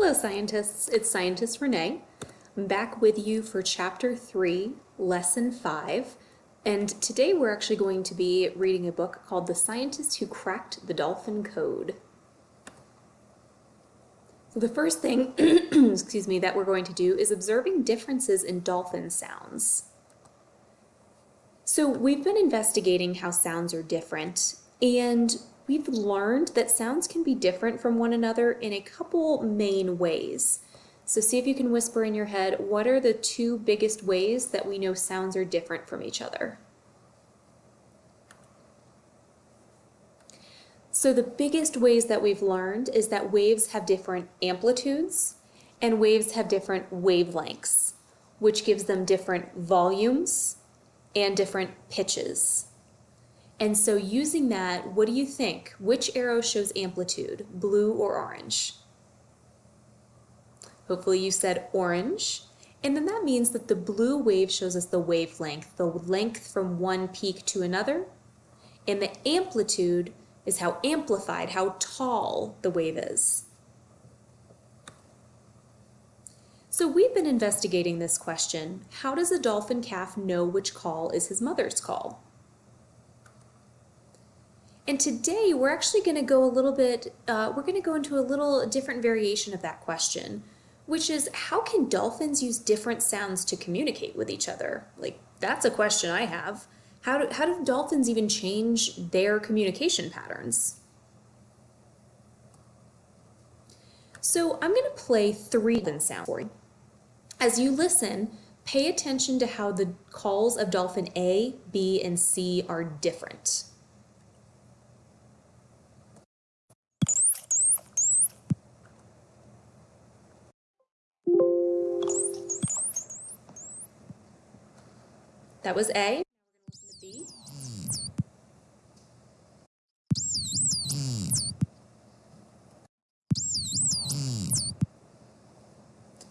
Hello scientists, it's Scientist Renee. I'm back with you for chapter 3, lesson 5, and today we're actually going to be reading a book called The Scientist Who Cracked the Dolphin Code. So the first thing, excuse me, that we're going to do is observing differences in dolphin sounds. So we've been investigating how sounds are different, and we've learned that sounds can be different from one another in a couple main ways. So see if you can whisper in your head, what are the two biggest ways that we know sounds are different from each other? So the biggest ways that we've learned is that waves have different amplitudes and waves have different wavelengths, which gives them different volumes and different pitches. And so using that, what do you think? Which arrow shows amplitude, blue or orange? Hopefully you said orange. And then that means that the blue wave shows us the wavelength, the length from one peak to another. And the amplitude is how amplified, how tall the wave is. So we've been investigating this question. How does a dolphin calf know which call is his mother's call? And today we're actually going to go a little bit, uh, we're going to go into a little different variation of that question, which is how can dolphins use different sounds to communicate with each other? Like, that's a question I have. How do, how do dolphins even change their communication patterns? So I'm going to play three dolphin sounds for you. As you listen, pay attention to how the calls of dolphin A, B, and C are different. That was A.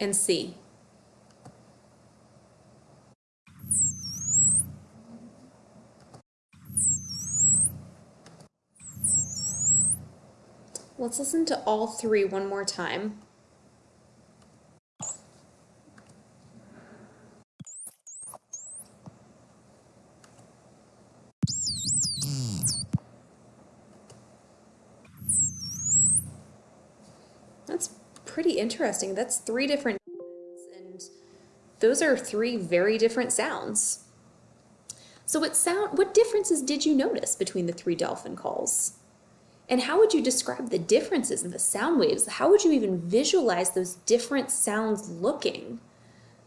And C. Let's listen to all three one more time. Pretty interesting. That's three different and those are three very different sounds. So what sound what differences did you notice between the three dolphin calls? And how would you describe the differences in the sound waves? How would you even visualize those different sounds looking?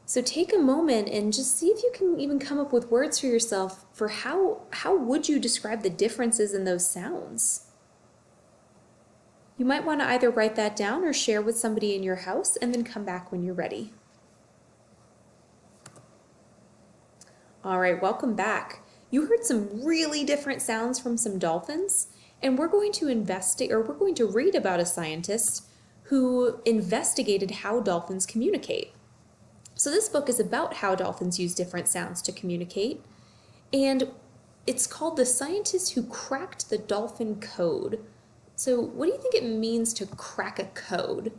So take a moment and just see if you can even come up with words for yourself for how how would you describe the differences in those sounds? You might want to either write that down or share with somebody in your house and then come back when you're ready. All right, welcome back. You heard some really different sounds from some dolphins, and we're going to investigate or we're going to read about a scientist who investigated how dolphins communicate. So this book is about how dolphins use different sounds to communicate, and it's called The Scientist Who Cracked the Dolphin Code. So what do you think it means to crack a code?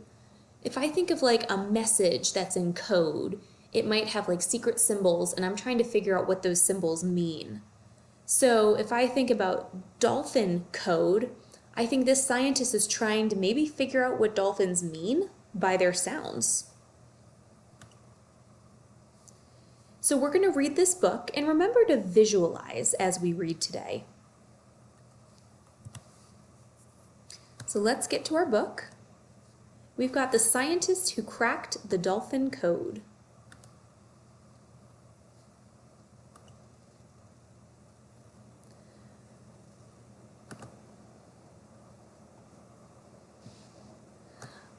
If I think of like a message that's in code, it might have like secret symbols and I'm trying to figure out what those symbols mean. So if I think about dolphin code, I think this scientist is trying to maybe figure out what dolphins mean by their sounds. So we're going to read this book and remember to visualize as we read today. So let's get to our book. We've got the scientist who cracked the dolphin code.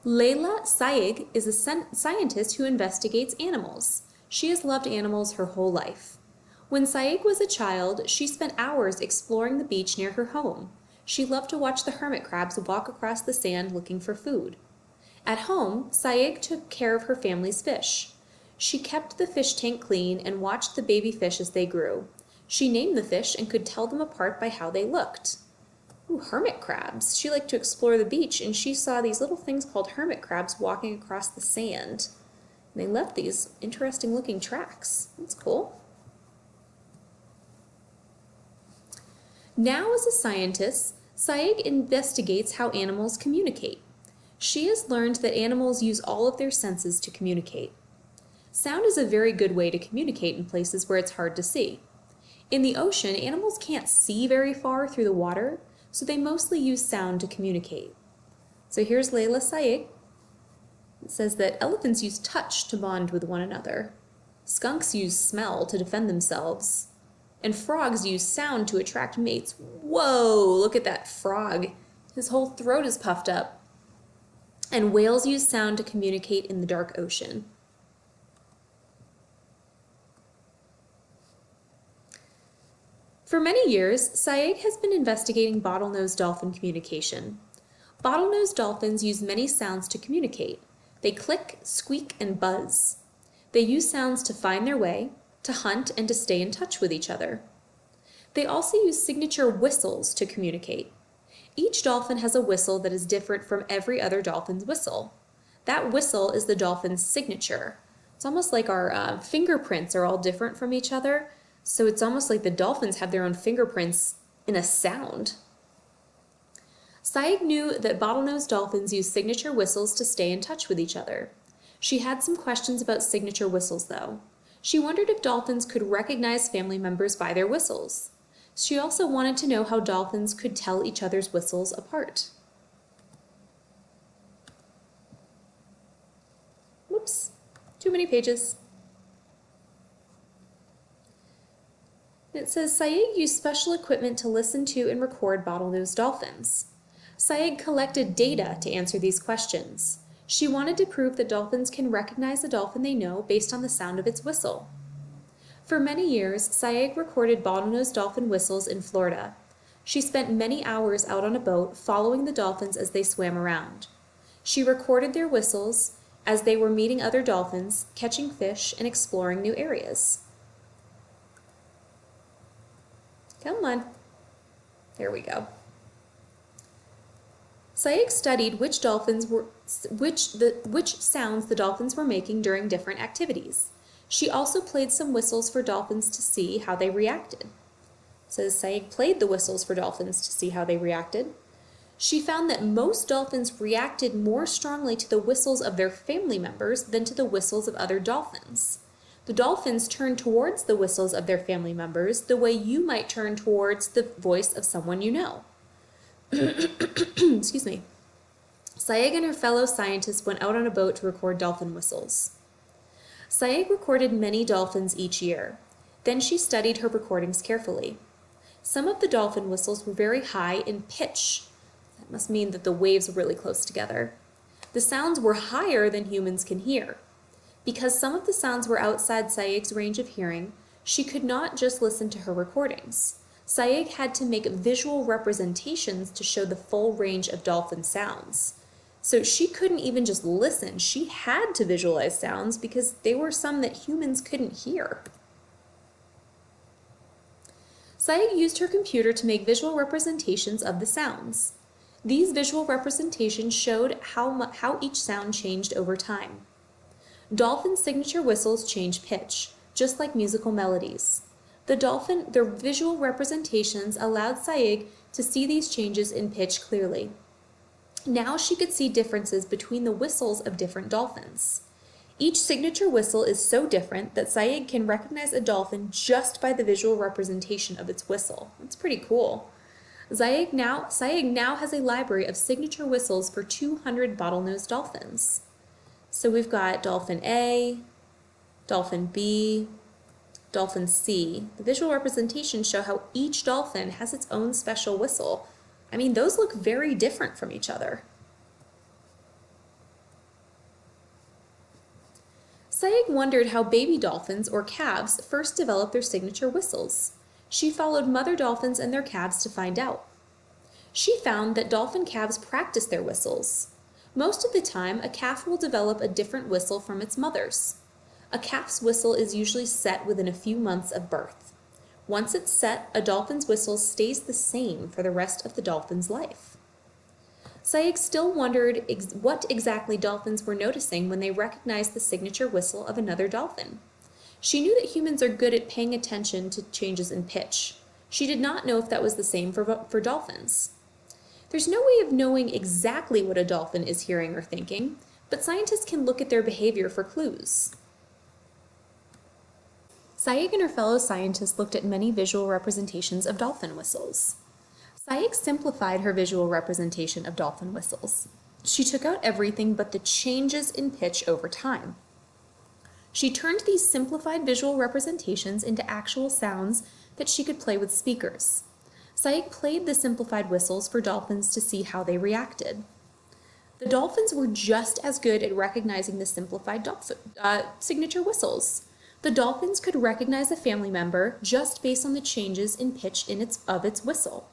Laela Sayigh is a scientist who investigates animals. She has loved animals her whole life. When Sayigh was a child, she spent hours exploring the beach near her home. She loved to watch the hermit crabs walk across the sand looking for food. At home, Sayigh took care of her family's fish. She kept the fish tank clean and watched the baby fish as they grew. She named the fish and could tell them apart by how they looked. Ooh, hermit crabs. She liked to explore the beach and she saw these little things called hermit crabs walking across the sand. And they left these interesting looking tracks. That's cool. Now, as a scientist, Sayigh investigates how animals communicate. She has learned that animals use all of their senses to communicate. Sound is a very good way to communicate in places where it's hard to see. In the ocean, animals can't see very far through the water, so they mostly use sound to communicate. So here's Laela Sayigh. It says that elephants use touch to bond with one another. Skunks use smell to defend themselves. And frogs use sound to attract mates. Whoa, look at that frog. His whole throat is puffed up. And whales use sound to communicate in the dark ocean. For many years, Sayigh has been investigating bottlenose dolphin communication. Bottlenose dolphins use many sounds to communicate. They click, squeak, and buzz. They use sounds to find their way, to hunt, and to stay in touch with each other. They also use signature whistles to communicate. Each dolphin has a whistle that is different from every other dolphin's whistle. That whistle is the dolphin's signature. It's almost like our uh, fingerprints are all different from each other, so it's almost like the dolphins have their own fingerprints in a sound. Sayigh knew that bottlenose dolphins use signature whistles to stay in touch with each other. She had some questions about signature whistles, though. She wondered if dolphins could recognize family members by their whistles. She also wanted to know how dolphins could tell each other's whistles apart. Whoops, too many pages. It says Sayigh used special equipment to listen to and record bottlenose dolphins. Sayigh collected data to answer these questions. She wanted to prove that dolphins can recognize a dolphin they know based on the sound of its whistle. For many years, Sayigh recorded bottlenose dolphin whistles in Florida. She spent many hours out on a boat following the dolphins as they swam around. She recorded their whistles as they were meeting other dolphins, catching fish, and exploring new areas. Come on. There we go. Sayigh studied which dolphins were which the which sounds the dolphins were making during different activities. She also played some whistles for dolphins to see how they reacted. Says Sayigh played the whistles for dolphins to see how they reacted. She found that most dolphins reacted more strongly to the whistles of their family members than to the whistles of other dolphins. The dolphins turn towards the whistles of their family members the way you might turn towards the voice of someone you know. Excuse me. Sayigh and her fellow scientists went out on a boat to record dolphin whistles. Sayigh recorded many dolphins each year. Then she studied her recordings carefully. Some of the dolphin whistles were very high in pitch. That must mean that the waves were really close together. The sounds were higher than humans can hear. Because some of the sounds were outside Sayigh's range of hearing, she could not just listen to her recordings. Sayigh had to make visual representations to show the full range of dolphin sounds. So she couldn't even just listen, she had to visualize sounds because they were some that humans couldn't hear. Sayigh used her computer to make visual representations of the sounds. These visual representations showed how, how each sound changed over time. Dolphin signature whistles change pitch, just like musical melodies. The dolphin, their visual representations allowed Sayigh to see these changes in pitch clearly. Now she could see differences between the whistles of different dolphins. Each signature whistle is so different that Sayigh can recognize a dolphin just by the visual representation of its whistle. That's pretty cool. Sayigh now, Sayigh now has a library of signature whistles for 200 bottlenose dolphins. So we've got dolphin A, dolphin B, dolphin C. The visual representations show how each dolphin has its own special whistle. I mean, those look very different from each other. Sayigh wondered how baby dolphins, or calves, first develop their signature whistles. She followed mother dolphins and their calves to find out. She found that dolphin calves practice their whistles. Most of the time, a calf will develop a different whistle from its mother's. A calf's whistle is usually set within a few months of birth. Once it's set, a dolphin's whistle stays the same for the rest of the dolphin's life. Sayigh still wondered ex what exactly dolphins were noticing when they recognized the signature whistle of another dolphin. She knew that humans are good at paying attention to changes in pitch. She did not know if that was the same for, for dolphins. There's no way of knowing exactly what a dolphin is hearing or thinking, but scientists can look at their behavior for clues. Sayigh and her fellow scientists looked at many visual representations of dolphin whistles. Sayigh simplified her visual representation of dolphin whistles. She took out everything but the changes in pitch over time. She turned these simplified visual representations into actual sounds that she could play with speakers. Sayigh played the simplified whistles for dolphins to see how they reacted. The dolphins were just as good at recognizing the simplified dolphin, uh, signature whistles. The dolphins could recognize a family member just based on the changes in pitch in its, of its whistle.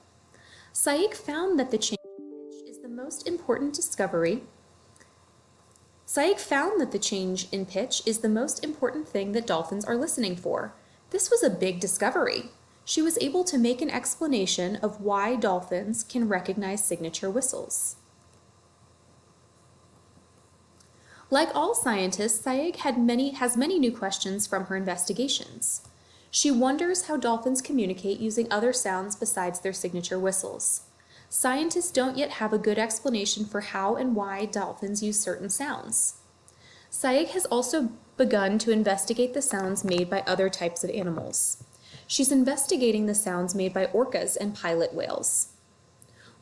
Sayigh found that the change in pitch is the most important discovery. Sayigh found that the change in pitch is the most important thing that dolphins are listening for. This was a big discovery. She was able to make an explanation of why dolphins can recognize signature whistles. Like all scientists, Sayigh had many, has many new questions from her investigations. She wonders how dolphins communicate using other sounds besides their signature whistles. Scientists don't yet have a good explanation for how and why dolphins use certain sounds. Sayigh has also begun to investigate the sounds made by other types of animals. She's investigating the sounds made by orcas and pilot whales.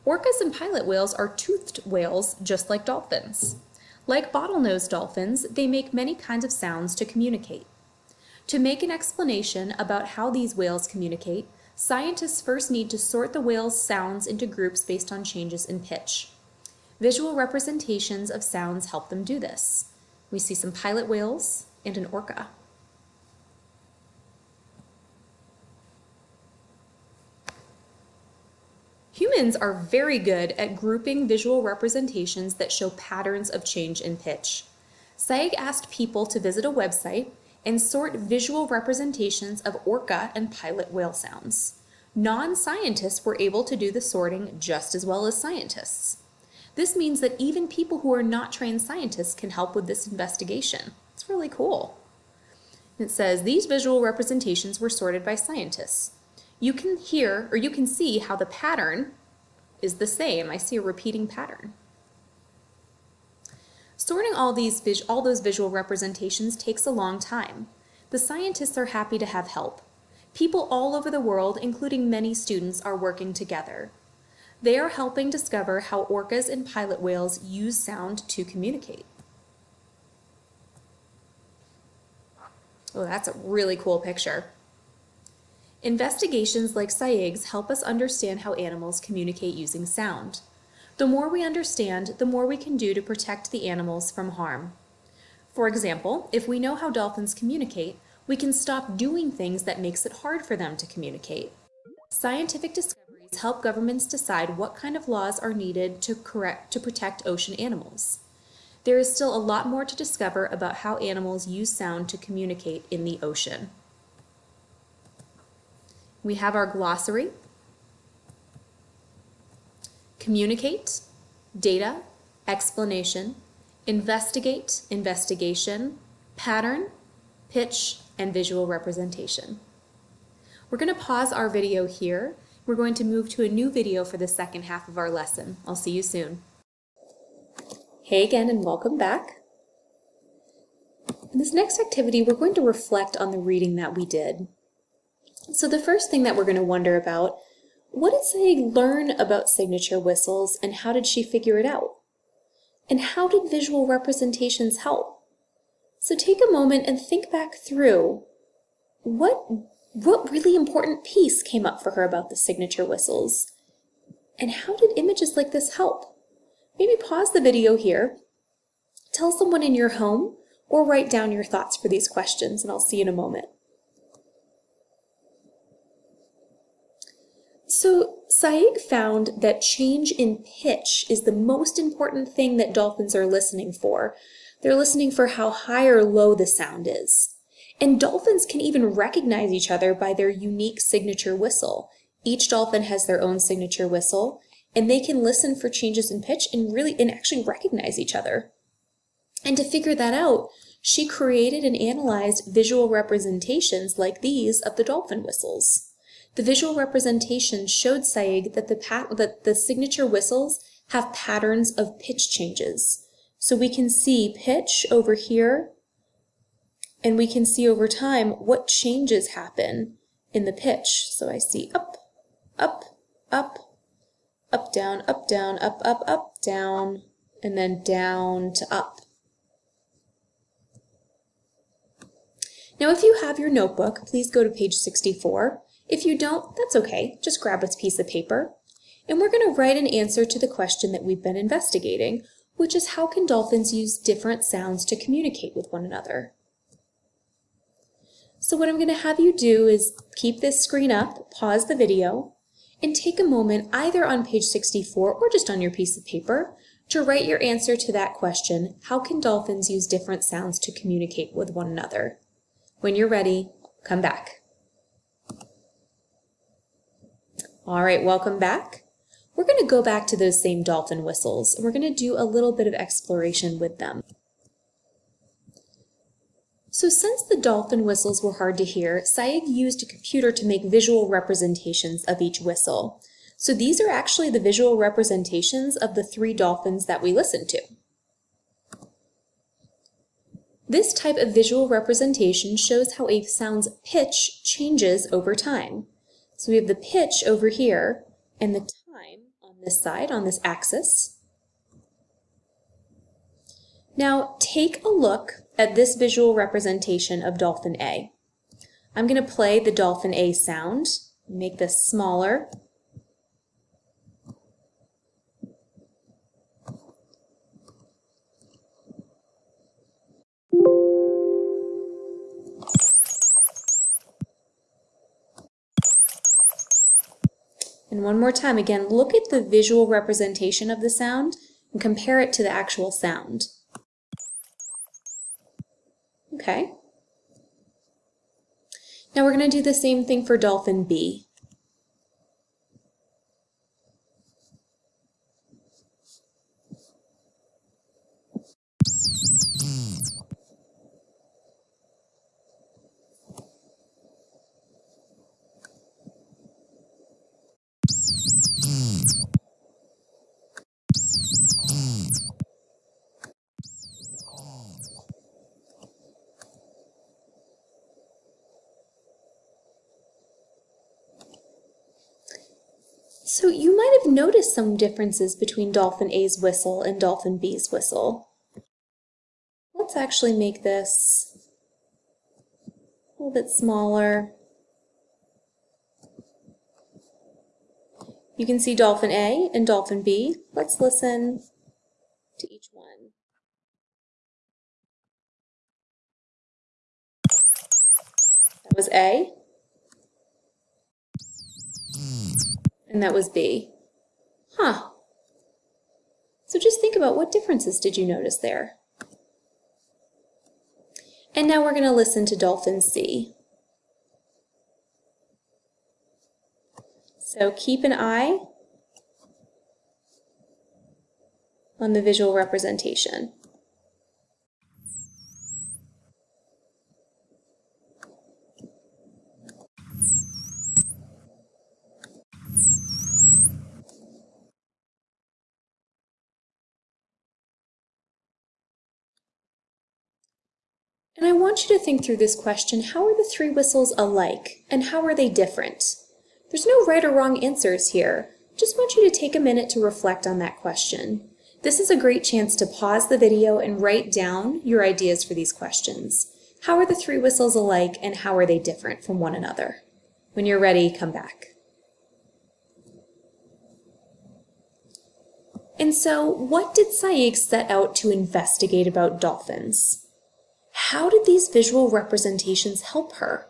Orcas and pilot whales are toothed whales just like dolphins. Like bottlenose dolphins, they make many kinds of sounds to communicate. To make an explanation about how these whales communicate, scientists first need to sort the whale's sounds into groups based on changes in pitch. Visual representations of sounds help them do this. We see some pilot whales and an orca. Humans are very good at grouping visual representations that show patterns of change in pitch. Sayigh asked people to visit a website and sort visual representations of orca and pilot whale sounds. Non-scientists were able to do the sorting just as well as scientists. This means that even people who are not trained scientists can help with this investigation. It's really cool. It says these visual representations were sorted by scientists. You can hear or you can see how the pattern is the same. I see a repeating pattern. Sorting all, these all those visual representations takes a long time. The scientists are happy to have help. People all over the world, including many students, are working together. They are helping discover how orcas and pilot whales use sound to communicate. Oh, that's a really cool picture. Investigations like Sayigh's help us understand how animals communicate using sound. The more we understand, the more we can do to protect the animals from harm. For example, if we know how dolphins communicate, we can stop doing things that makes it hard for them to communicate. Scientific discoveries help governments decide what kind of laws are needed to, correct, to protect ocean animals. There is still a lot more to discover about how animals use sound to communicate in the ocean. We have our glossary, communicate, data, explanation, investigate, investigation, pattern, pitch, and visual representation. We're going to pause our video here. We're going to move to a new video for the second half of our lesson. I'll see you soon. Hey again and welcome back. In this next activity, we're going to reflect on the reading that we did. So the first thing that we're going to wonder about what did Sayigh learn about signature whistles and how did she figure it out? And how did visual representations help? So take a moment and think back through what, what really important piece came up for her about the signature whistles? And how did images like this help? Maybe pause the video here, tell someone in your home, or write down your thoughts for these questions, and I'll see you in a moment. So Sayigh found that change in pitch is the most important thing that dolphins are listening for. They're listening for how high or low the sound is. And dolphins can even recognize each other by their unique signature whistle. Each dolphin has their own signature whistle, and they can listen for changes in pitch and really and actually recognize each other. And to figure that out, she created and analyzed visual representations like these of the dolphin whistles. The visual representation showed Sayigh that the, that the signature whistles have patterns of pitch changes. So we can see pitch over here, and we can see over time what changes happen in the pitch. So I see up, up, up, up, down, up, down, up, up, up, down, and then down to up. Now if you have your notebook, please go to page 64. If you don't, that's okay. Just grab a piece of paper. And we're going to write an answer to the question that we've been investigating, which is how can dolphins use different sounds to communicate with one another? So what I'm going to have you do is keep this screen up, pause the video, and take a moment either on page 64 or just on your piece of paper to write your answer to that question, how can dolphins use different sounds to communicate with one another? When you're ready, come back. All right, welcome back. We're going to go back to those same dolphin whistles, and we're going to do a little bit of exploration with them. So since the dolphin whistles were hard to hear, Sayigh used a computer to make visual representations of each whistle. So these are actually the visual representations of the three dolphins that we listened to. This type of visual representation shows how a sound's pitch changes over time. So we have the pitch over here and the time on this side, on this axis. Now take a look at this visual representation of dolphin A. I'm going to play the dolphin A sound, make this smaller. And one more time, again, look at the visual representation of the sound and compare it to the actual sound. Okay. Now we're going to do the same thing for dolphin B. So you might have noticed some differences between Dolphin A's whistle and Dolphin B's whistle. Let's actually make this a little bit smaller. You can see Dolphin A and Dolphin B. Let's listen to each one. That was A. And that was B. Huh. So just think about what differences did you notice there? And now we're going to listen to Dolphin C. So keep an eye on the visual representation. And I want you to think through this question, how are the three whistles alike, and how are they different? There's no right or wrong answers here. Just want you to take a minute to reflect on that question. This is a great chance to pause the video and write down your ideas for these questions. How are the three whistles alike, and how are they different from one another? When you're ready, come back. And so, what did Sayigh set out to investigate about dolphins? How did these visual representations help her?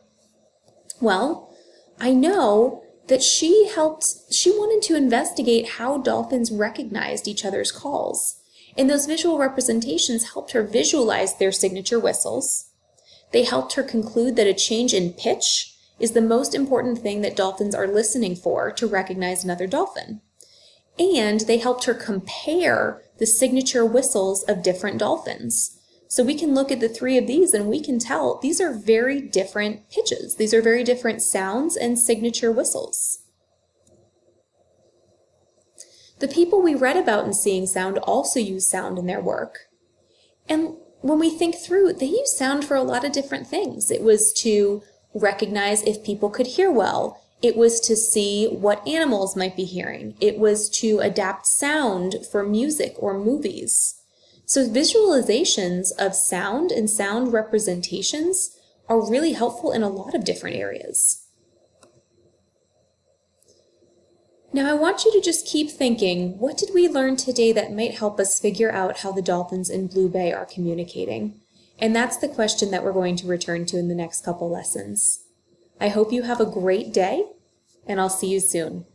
Well, I know that she helped, she wanted to investigate how dolphins recognized each other's calls. And those visual representations helped her visualize their signature whistles. They helped her conclude that a change in pitch is the most important thing that dolphins are listening for to recognize another dolphin. And they helped her compare the signature whistles of different dolphins. So we can look at the three of these and we can tell these are very different pitches. These are very different sounds and signature whistles. The people we read about in Seeing Sound also use sound in their work. And when we think through, they use sound for a lot of different things. It was to recognize if people could hear well. It was to see what animals might be hearing. It was to adapt sound for music or movies. So visualizations of sound and sound representations are really helpful in a lot of different areas. Now I want you to just keep thinking, what did we learn today that might help us figure out how the dolphins in Blue Bay are communicating? And that's the question that we're going to return to in the next couple lessons. I hope you have a great day, and I'll see you soon.